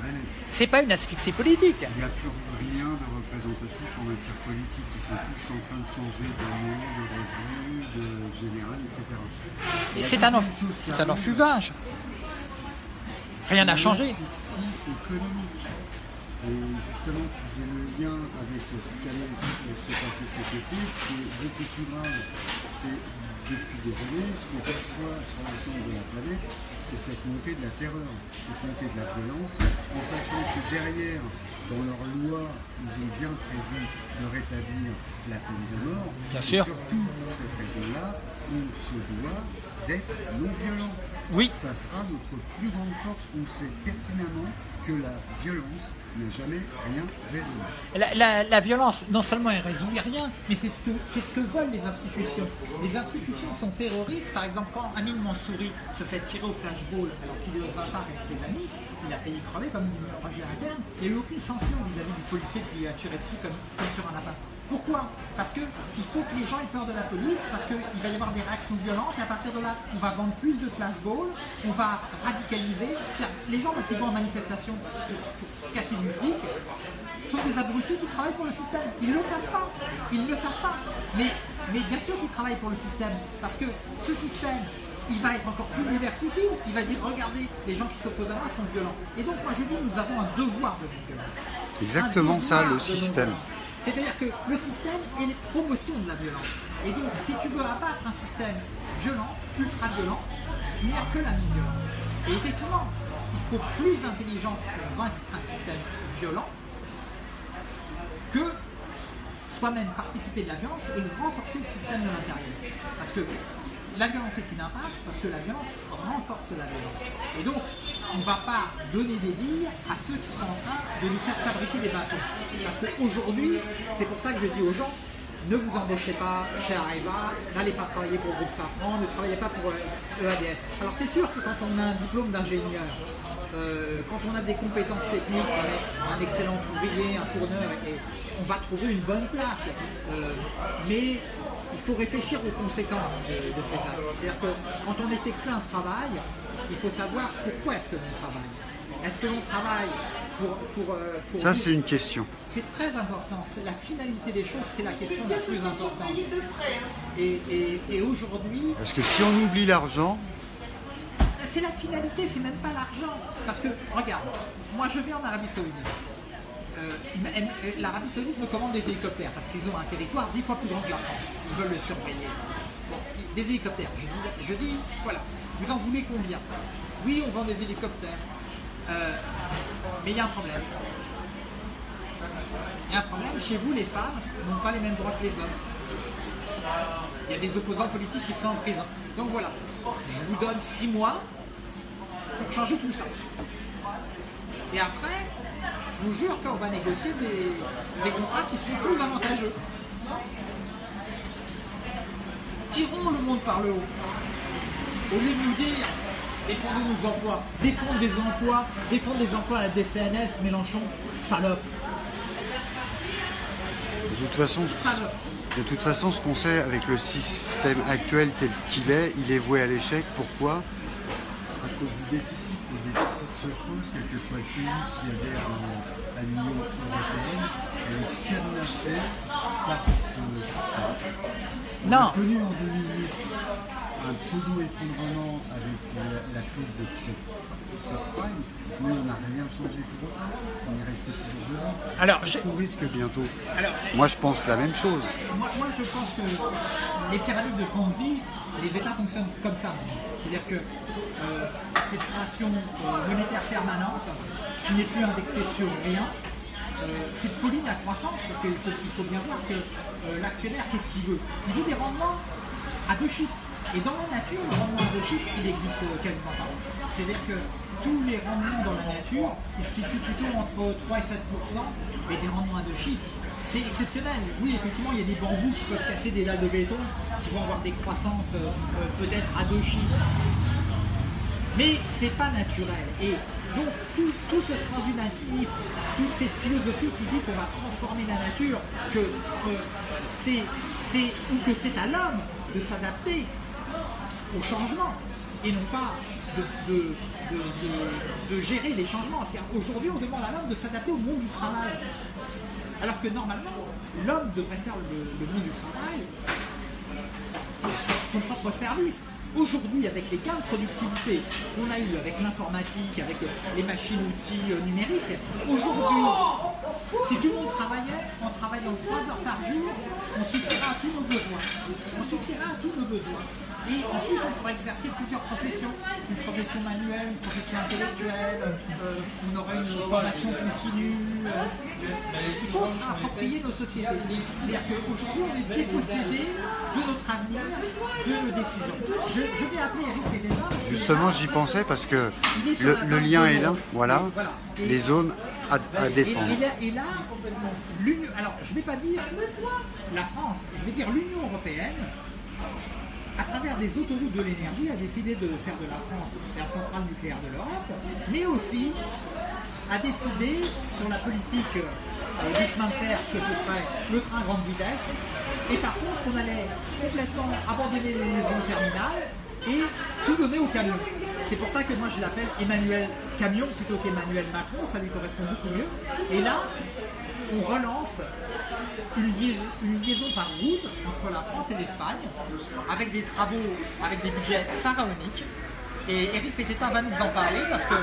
C'est pas une asphyxie politique. Il n'y a plus rien de représentatif en matière politique. Ils sont tous en train de changer de nom, de revue, de général, etc. Et c'est un, enf- un enfuvage. Rien n'a changé. Économique. Et justement, tu faisais le lien avec ce qui allait se passer cet été. Ce qui est beaucoup plus grave, c'est depuis désolé, ce qu'on perçoit sur l'ensemble de la planète, c'est cette montée de la terreur, cette montée de la violence, en sachant que derrière, dans leur loi, ils ont bien prévu de rétablir la peine de mort. Bien Et sûr. surtout pour cette raison-là, on se doit d'être non violent. Oui. Ça sera notre plus grande force. On sait pertinemment que la violence n'a jamais rien résolu. La, violence, non seulement elle résout rien, mais c'est ce, que, ce que veulent les institutions. Les institutions sont terroristes. Par exemple, quand Amin Mansouri se fait tirer au flashball alors qu'il est dans un parc avec ses amis, il a failli crever comme une roche interne. Il n'y a eu aucune sanction vis-à-vis du policier qui lui a tiré dessus comme, comme sur un lapin. Pourquoi? Parce qu'il faut que les gens aient peur de la police, parce qu'il va y avoir des réactions violentes, et à partir de là, on va vendre plus de flashballs, on va radicaliser. Les gens qui vont en manifestation pour, casser du flic sont des abrutis qui travaillent pour le système. Ils ne le savent pas. Ils ne le savent pas. Mais, mais bien sûr qu'ils travaillent pour le système, parce que ce système, il va être encore plus liberticide. Il va dire, regardez, les gens qui s'opposent à moi sont violents. Et donc, moi, je dis, nous avons un devoir de non-violence. Exactement ça, le système. C'est-à-dire que le système est une promotion de la violence. Et donc, si tu veux abattre un système violent, ultra violent, il n'y a que la non-violence. Et effectivement, il faut plus d'intelligence pour vaincre un système violent que soi-même participer de la violence et renforcer le système de l'intérieur. Parce que la violence est une impasse, parce que la violence renforce la violence. Et donc, on ne va pas donner des billes à ceux qui sont en train de nous faire fabriquer des bâtons. Parce qu'aujourd'hui, c'est pour ça que je dis aux gens, ne vous embauchez pas chez Areva, n'allez pas travailler pour groupe Safran, ne travaillez pas pour euh, EADS. Alors c'est sûr que quand on a un diplôme d'ingénieur, euh, quand on a des compétences techniques, on est un excellent ouvrier, un tourneur, et on va trouver une bonne place. Euh, mais il faut réfléchir aux conséquences de, de ces actes. C'est-à-dire que quand on effectue un travail, il faut savoir pourquoi est-ce que l'on travaille. Est-ce que l'on travaille pour... pour, euh, pour Ça, c'est une question. c'est très important. C'est la finalité des choses, c'est la question la plus importante. Et, et- et aujourd'hui, Parce que si on oublie l'argent, c'est la finalité, c'est même pas l'argent. Parce que, regarde, moi je vais en Arabie Saoudite. Euh, euh, L'Arabie Saoudite me commande des hélicoptères parce qu'ils ont un territoire dix fois plus grand que la France. Ils veulent le surveiller. Bon, des hélicoptères. Je dis, je dis, voilà, vous en voulez combien? Oui, on vend des hélicoptères. Euh, mais il y a un problème. Il y a un problème, chez vous, les femmes n'ont pas les mêmes droits que les hommes. Il y a des opposants politiques qui sont en prison. Donc voilà, je vous donne six mois pour changer tout ça. Et après, je vous jure qu'on va négocier des, des contrats qui seront plus avantageux. Tirons le monde par le haut. Au lieu de nous dire défendons nos emplois, défendre des emplois, défendre des emplois à la DCNS, Mélenchon, salope, de toute façon, salope. de toute façon, ce qu'on sait avec le système actuel tel qu'il est, il est voué à l'échec. Pourquoi? À cause du déficit. Le déficit se creuse, quel que soit le pays qui adhère à- l'Union européenne, est cadenassé par ce système. On Non. connu en 2008 un pseudo-effondrement avec la, la crise de sub- subprime, mais on n'a rien changé pour autant. On est resté toujours devant. Alors, je- qu'on risque bientôt Alors, Moi, je pense la même chose. Moi, moi, je pense que les pyramides de Ponzi, les États fonctionnent comme ça. C'est-à-dire que euh, cette création euh, monétaire permanente, qui n'est plus indexée sur rien, euh, cette folie de la croissance, parce qu'il faut, il faut bien voir que euh, l'actionnaire, qu'est-ce qu'il veut? Il veut des rendements à deux chiffres. Et dans la nature, le rendement à deux chiffres, il existe quasiment pas. C'est-à-dire que tous les rendements dans la nature, ils se situent plutôt entre 3 et 7% mais des rendements à deux chiffres. C'est exceptionnel. Oui, effectivement, il y a des bambous qui peuvent casser des dalles de béton, qui vont avoir des croissances euh, euh, peut-être à deux chiffres. Mais c'est pas naturel. Et donc tout, tout ce transhumanisme, toute cette philosophie qui dit qu'on va transformer la nature, que euh, c'est ou que c'est à l'homme de s'adapter au changement et non pas de, gérer les changements. Aujourd'hui, on demande à l'homme de s'adapter au monde du travail. Alors que normalement, l'homme devrait faire le, monde du travail pour son- propre service. Aujourd'hui, avec les gains de productivité qu'on a eu avec l'informatique, avec les machines-outils euh, numériques, aujourd'hui, si tout le monde travaillait en travaillant 3 heures par jour, on suffirait à tous nos besoins. On suffirait à tous nos besoins. Et en plus, on pourrait exercer plusieurs professions. Une profession manuelle, une profession intellectuelle, euh, on aurait une formation continue. euh. il faut se approprier nos sociétés. C'est-à-dire qu'aujourd'hui, on est dépossédé de notre avenir, de nos décisions. Je, je vais appeler Eric que Justement, j'y pensais parce que le, lien est là. Voilà, Voilà. Et- les zones à, défendre. Et, là, et là, l'Union, alors je ne vais pas dire la France, je vais dire l'Union européenne, à travers des autoroutes de l'énergie, a décidé de faire de la France la centrale nucléaire de l'Europe, mais aussi a décidé sur la politique euh, du chemin de fer que ce serait le train grande vitesse, et par contre on allait complètement abandonner les maisons terminales et tout donner au camion. C'est pour ça que moi je l'appelle Emmanuel Camion plutôt qu'Emmanuel Macron, ça lui correspond beaucoup mieux. Et là, on relance une liaison, par route entre la France et l'Espagne, avec des travaux, avec des budgets pharaoniques. Et Eric Pététin va nous en parler parce que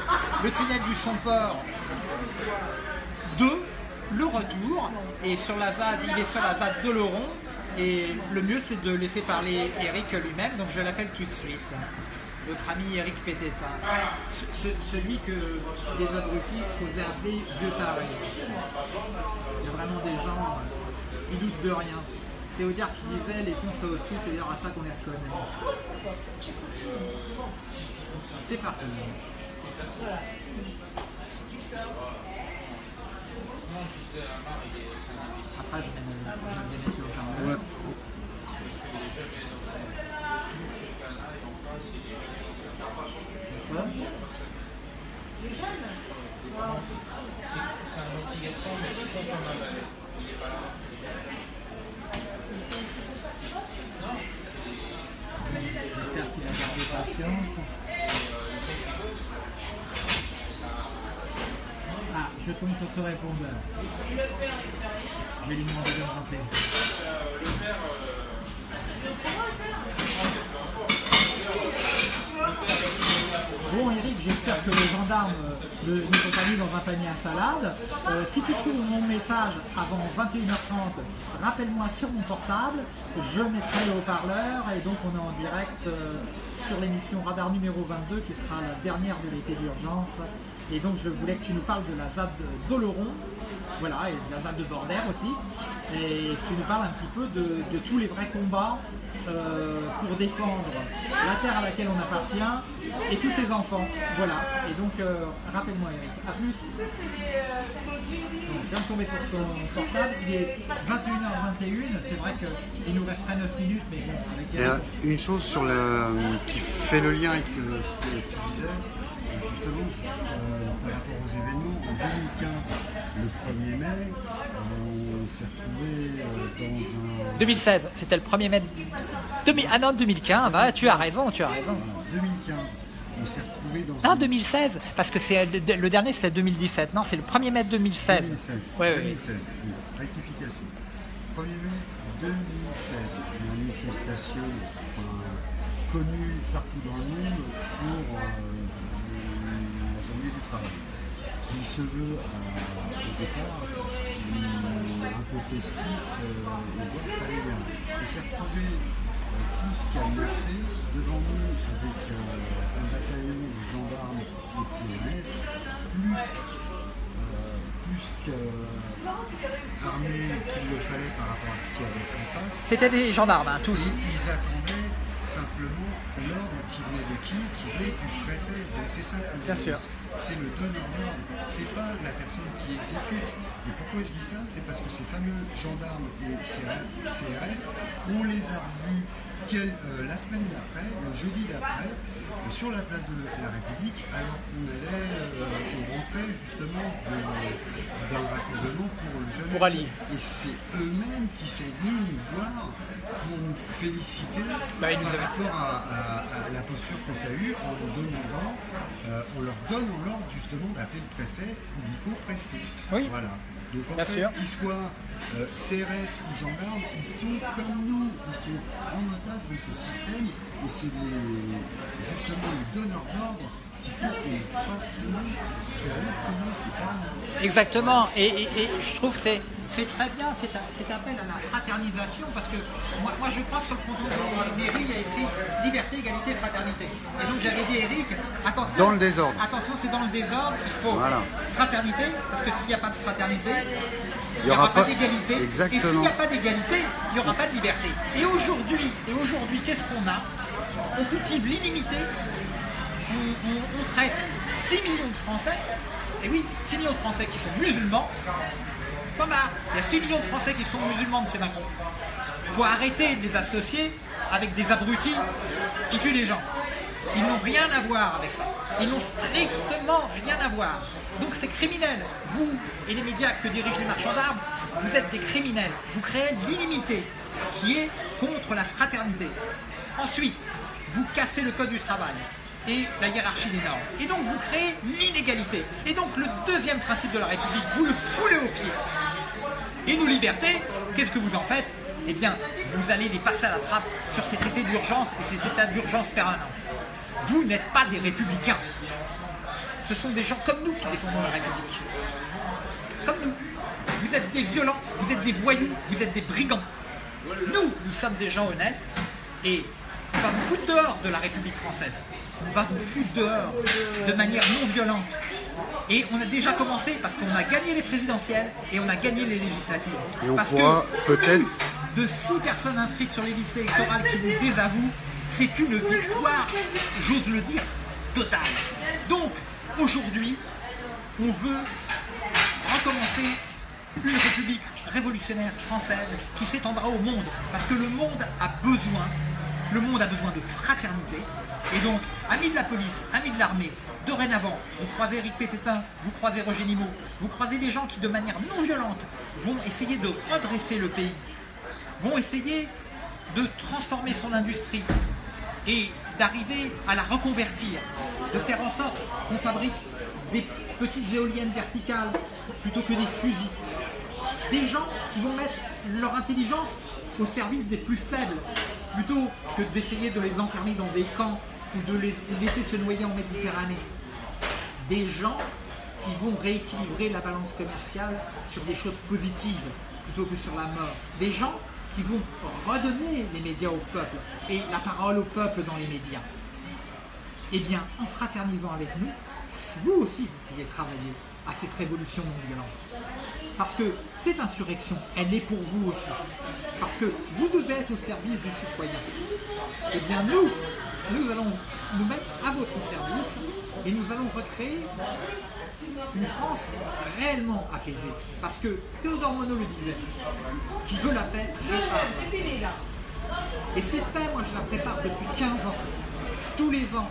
le tunnel du Somport 2, le retour, et sur la ZAD, il est sur la ZAD de Laurent. Et le mieux c'est de laisser parler Eric lui-même, donc je l'appelle tout de suite. Notre ami Eric Pététin. Ce- ce- celui que les abrutis osaient appeler vieux taré. Il y a vraiment des gens, euh, ils doutent de rien. C'est Audiard qui disait les cons ça ose tout, c'est d'ailleurs à ça qu'on les reconnaît. C'est parti. Après, je vais me- je vais mettre le. Ouais. Ah, je tombe sur ce répondeur. Je vais lui demander de me rappeler. Bon Eric, j'espère que les gendarmes euh, ne sont pas mis dans un panier à salade. Euh, si tu trouves mon message avant 21h30, rappelle-moi sur mon portable, je mettrai le haut-parleur et donc on est en direct euh, sur l'émission Radar numéro 22 qui sera la dernière de l'été d'urgence. Et donc je voulais que tu nous parles de la ZAD d'Oloron, voilà, et de la ZAD de Bordère aussi, et que tu nous parles un petit peu de tous les vrais combats euh, pour défendre la terre à laquelle on appartient et tous ses enfants. Voilà. Et donc, euh, rappelle-moi Eric. À plus. Donc, je viens de tomber sur son portable. Il est 21h21. C'est vrai qu'il nous resterait 9 minutes, mais bon, avec euh, une chose sur le, qui fait le lien avec euh, ce que tu disais, euh, justement, euh, par rapport aux événements, en 2015, le 1er mai, 2016, c'était le 1er mai. 2000 ah non, 2015. ah, tu as raison, tu as raison. Voilà, 2015, on s'est retrouvé dans Non, une- 2016, parce que c'est le dernier, c'est 2017. Non, c'est le 1er mai 2016. 2016. Ouais, ouais. 2016, oui. rectification. 1er mai 2016, une manifestation enfin, connue partout dans le monde pour euh, la journée du travail, qui se veut euh, au départ euh, un peu festif euh, et voir ça allait bien. On s'est retrouvé euh, tous camassés devant nous avec euh, un bataillon de gendarmes et de CNS, plus plus qu'armés qu'il le fallait par rapport à ce qu'il y avait en face. C'était des gendarmes, hein, tous. Ils, ils attendaient simplement l'ordre venait de qui Qui venait du préfet. Donc c'est ça qu'on. C'est le donneur d'ordre, c'est pas la personne qui exécute. Et pourquoi je dis ça? C'est parce que ces fameux gendarmes et CRS, on les a revus quel- euh, la semaine d'après, le jeudi d'après, euh, sur la place de la République, alors qu'on allait, euh, on rentrait justement d'un rassemblement pour le jeune. Pour Ali. Et c'est eux-mêmes qui sont venus nous voir pour nous féliciter Bah, nous par avaient- rapport à, à- à la posture qu'on a eue en leur demandant, euh, on leur donne l'ordre justement d'appeler le préfet Nico Presté. Oui. Voilà. Donc en Bien fait, sûr. qu'ils soient euh, CRS ou gendarmes, ils sont comme nous, ils sont en otage de ce système et c'est les- justement les donneurs d'ordre qu'il faut qu'on fasse de payer, c'est pas nous. Exactement, et, et- et je trouve que c'est c'est très bien cet, appel à la fraternisation parce que moi, moi je crois que sur le fronton de mairie il y a écrit liberté, égalité, fraternité. Et donc j'avais dit Eric, attention, Dans le désordre. attention c'est dans le désordre, il faut Voilà. fraternité, parce que s'il n'y a pas de fraternité, il n'y aura, aura pas pas- d'égalité. Et s'il n'y a pas d'égalité, il n'y aura pas de liberté. Et aujourd'hui, et aujourd'hui, qu'est-ce qu'on a? On cultive l'inimité on, on- on traite 6 millions de Français, et oui, 6 millions de Français qui sont musulmans. Thomas, il y a 6 millions de Français qui sont musulmans, M. Macron. Il faut arrêter de les associer avec des abrutis qui tuent des gens. Ils n'ont rien à voir avec ça. Ils n'ont strictement rien à voir. Donc c'est criminel. Vous et les médias que dirigent les marchands d'armes, vous êtes des criminels. Vous créez l'inimité qui est contre la fraternité. Ensuite, vous cassez le code du travail et la hiérarchie des normes. Et donc vous créez l'inégalité. Et donc le deuxième principe de la République, vous le foulez au pied. Et nos libertés, qu'est-ce que vous en faites? Eh bien, vous allez les passer à la trappe sur cet été d'urgence et cet état d'urgence permanent. Vous n'êtes pas des républicains. Ce sont des gens comme nous qui défendons la République. Comme nous. Vous êtes des violents, vous êtes des voyous, vous êtes des brigands. Nous, nous sommes des gens honnêtes et on va vous foutre dehors de la République française. On va vous foutre dehors de manière non violente. Et on a déjà commencé parce qu'on a gagné les présidentielles et on a gagné les législatives. Et on parce pourra que peut-être- plus de 6 personnes inscrites sur les listes électorales qui vous désavouent, c'est une victoire, j'ose le dire, totale. Donc, aujourd'hui, on veut recommencer une république révolutionnaire française qui s'étendra au monde. Parce que le monde a besoin, le monde a besoin de fraternité. Et donc, amis de la police, amis de l'armée, dorénavant, vous croisez Eric Pététin, vous croisez Roger Nimot, vous croisez des gens qui, de manière non violente, vont essayer de redresser le pays, vont essayer de transformer son industrie et d'arriver à la reconvertir, de faire en sorte qu'on fabrique des petites éoliennes verticales plutôt que des fusils. Des gens qui vont mettre leur intelligence au service des plus faibles, plutôt que d'essayer de les enfermer dans des camps ou de les laisser se noyer en Méditerranée. Des gens qui vont rééquilibrer la balance commerciale sur des choses positives plutôt que sur la mort. Des gens qui vont redonner les médias au peuple et la parole au peuple dans les médias. Eh bien, en fraternisant avec nous, vous aussi, vous pouvez travailler à cette révolution non violente. Parce que cette insurrection, elle est pour vous aussi. Parce que vous devez être au service du citoyen. Eh bien, nous, nous allons nous mettre à votre service et nous allons recréer une France réellement apaisée. Parce que Théodore Monod le disait, qui veut la paix, prépare. Et cette paix, moi je la prépare depuis 15 ans, tous les ans,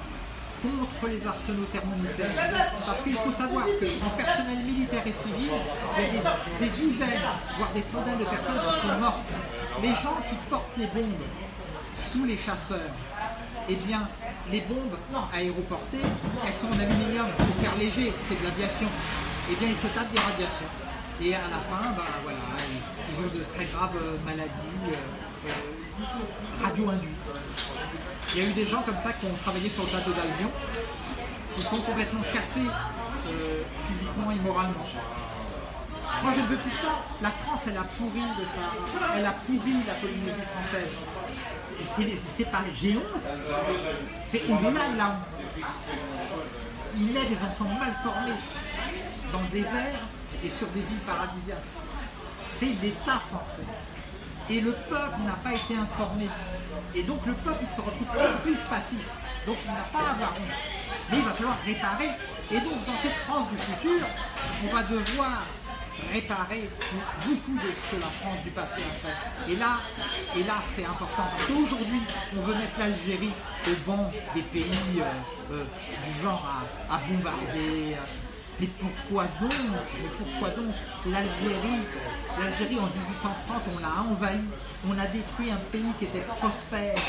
contre les arsenaux thermonucléaires. Parce qu'il faut savoir qu'en personnel militaire et civil, il y a des, des dizaines, voire des centaines de personnes qui sont mortes. Les gens qui portent les bombes sous les chasseurs, eh bien, les bombes aéroportées, elles sont en aluminium pour faire léger, c'est de l'aviation. Eh bien, ils se tapent des radiations. Et à la fin, ben, voilà, ils, ont de très graves euh, maladies euh, euh, radio-induites. Il y a eu des gens comme ça qui ont travaillé sur le plateau d'Albion, qui sont complètement cassés physiquement et moralement. Moi, je ne veux plus ça. La France, elle a pourri de ça. Elle a pourri la Polynésie française. C'est- pas honte. C'est au-delà honte. Il est des enfants mal formés dans le désert et sur des îles paradisiaques. C'est l'État français. Et le peuple n'a pas été informé. Et donc le peuple se retrouve plus passif. Donc il n'a pas à avoir honte. Mais il va falloir réparer. Et donc dans cette France du futur, on va devoir réparer beaucoup de ce que la France du passé a fait. Et là, et c'est important. Parce qu'aujourd'hui, on veut mettre l'Algérie au banc des pays euh, euh, du genre à, bombarder. mais pourquoi donc? Mais pourquoi donc? L'Algérie, l'Algérie en 1830, on l'a envahi, on a détruit un pays qui était prospère,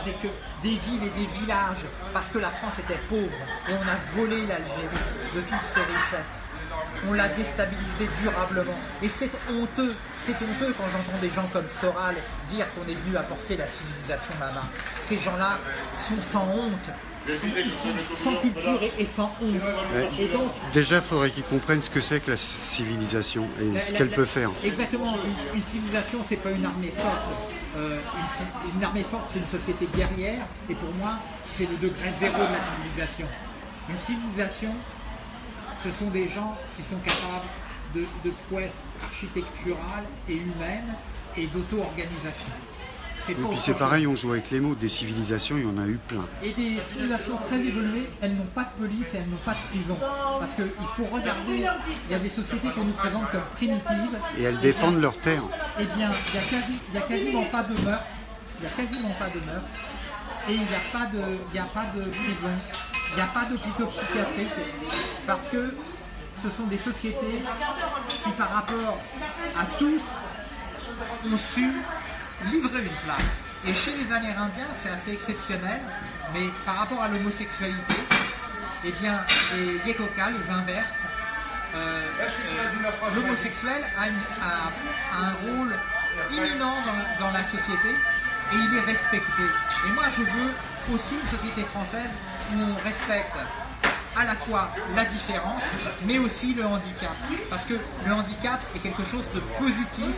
avec des villes et des villages, parce que la France était pauvre, et on a volé l'Algérie de toutes ses richesses. On l'a déstabilisé durablement. Et c'est honteux, c'est honteux quand j'entends des gens comme Soral dire qu'on est venu apporter la civilisation là-bas. Ces gens-là sont sans honte. sont sans culture et, et sans honte. Ouais. Et donc, Déjà, il faudrait qu'ils comprennent ce que c'est que la civilisation et La- ce qu'elle peut faire. Exactement. Une, une civilisation, c'est pas une armée forte. Euh, une, une armée forte, c'est une société guerrière. Et pour moi, c'est le degré zéro de la civilisation. Une civilisation, ce sont des gens qui sont capables de, de prouesses architecturales et humaines et d'auto-organisation. Et puis c'est pareil, on joue avec les mots. Des civilisations, il y en a eu plein. Et des civilisations très évoluées, elles n'ont pas de police et elles n'ont pas de prison. Parce qu'il faut regarder, il y a des sociétés qu'on nous présente comme primitives. Et elles défendent leur terre. Eh bien, il n'y a, quasi, quasiment pas de meurtre. Il n'y a quasiment pas de meurtre. Et il n'y a, pas de- il y a pas de prison. Il n'y a pas d'hôpitaux psychiatriques. Parce que ce sont des sociétés qui, par rapport à tous, ont su livrer une place. Et chez les Amérindiens, c'est assez exceptionnel, mais par rapport à l'homosexualité, eh bien, les Yekoka les inversent. Euh, euh, L'homosexuel a, un rôle imminent dans, la société et il est respecté. Et moi, je veux aussi une société française on respecte à la fois la différence, mais aussi le handicap. Parce que le handicap est quelque chose de positif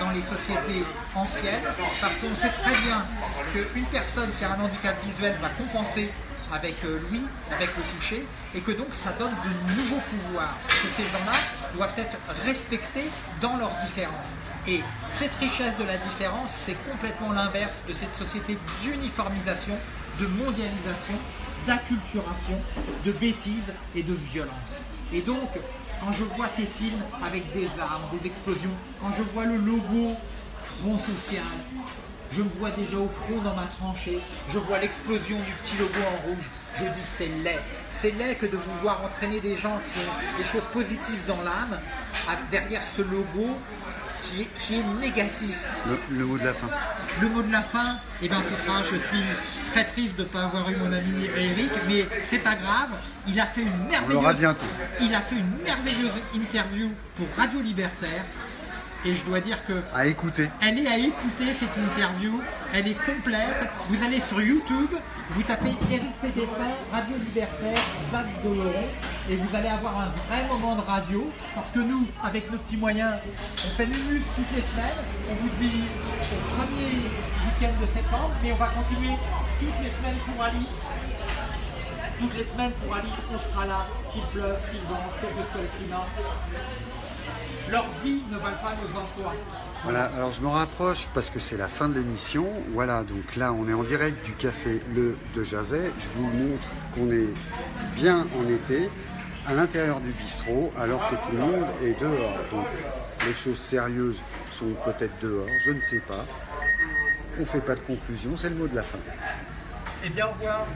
dans les sociétés anciennes, parce qu'on sait très bien qu'une personne qui a un handicap visuel va compenser avec euh, lui, avec le toucher, et que donc ça donne de nouveaux pouvoirs, que ces gens-là doivent être respectés dans leurs différences. Et cette richesse de la différence, c'est complètement l'inverse de cette société d'uniformisation, de mondialisation, d'acculturation, de bêtises et de violence. Et donc, quand je vois ces films avec des armes, des explosions, quand je vois le logo Front Social, je me vois déjà au front dans ma tranchée, je vois l'explosion du petit logo en rouge, je dis c'est laid. C'est laid que de vouloir entraîner des gens qui ont des choses positives dans l'âme, derrière ce logo qui est, qui est négatif. Le, le mot de la fin. Le mot de la fin, eh ben, ce sera, je suis très triste de ne pas avoir eu mon ami Eric, mais c'est pas grave, il a fait une merveilleuse, bientôt. il a fait une merveilleuse interview pour Radio Libertaire, et je dois dire que À écouter. elle est à écouter cette interview, elle est complète. Vous allez sur YouTube, vous tapez Eric Pédépin, Radio Libertaire, Zad Doloron, et vous allez avoir un vrai moment de radio. Parce que nous, avec nos petits moyens, on fait Minus toutes les semaines. On vous dit au premier week-end de septembre, mais on va continuer toutes les semaines pour Ali. Toutes les semaines pour Ali, on sera là, qu'il pleuve, qu'il vente, quel que soit le climat. Leur vie ne valent pas nos emplois. Voilà, alors je me rapproche parce que c'est la fin de l'émission. Voilà, donc là on est en direct du café Le de Jazet. Je vous montre qu'on est bien en été, à l'intérieur du bistrot, alors que tout le monde est dehors. Donc les choses sérieuses sont peut-être dehors, je ne sais pas. On ne fait pas de conclusion, c'est le mot de la fin. Eh bien, au revoir.